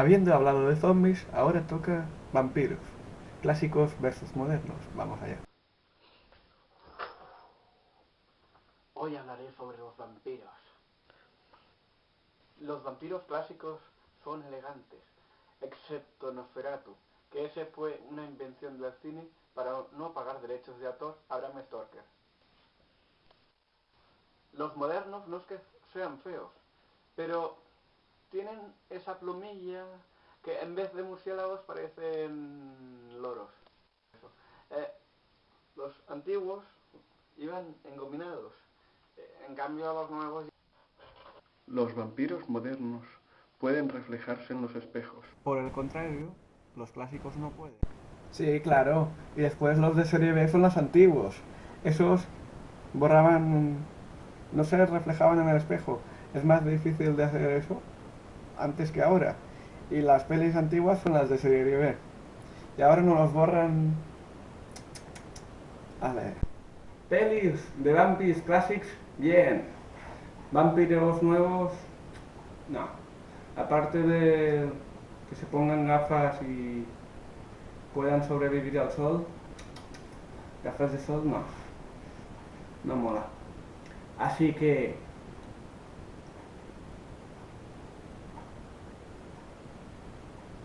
Habiendo hablado de zombies, ahora toca vampiros. Clásicos versus modernos. Vamos allá. Hoy hablaré sobre los vampiros. Los vampiros clásicos son elegantes, excepto Nosferatu, que ese fue una invención del cine para no pagar derechos de autor a Bram Stoker. Los modernos no es que sean feos, pero tienen esa plumilla que en vez de murciélagos parecen loros. Eh, los antiguos iban engominados, eh, en cambio los nuevos... Los vampiros modernos pueden reflejarse en los espejos. Por el contrario, los clásicos no pueden. Sí, claro. Y después los de serie B son los antiguos. Esos borraban... no se reflejaban en el espejo. Es más difícil de hacer eso antes que ahora. Y las pelis antiguas son las de serie B. Y ahora no los borran... Vale. Pelis de Vampires Classics, bien. Vampiros nuevos, no. Aparte de que se pongan gafas y puedan sobrevivir al sol, gafas de sol no. No mola. Así que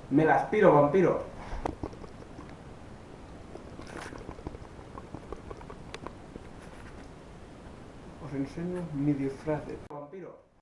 Me las piro, vampiro. Os enseño mi disfraz de vampiro.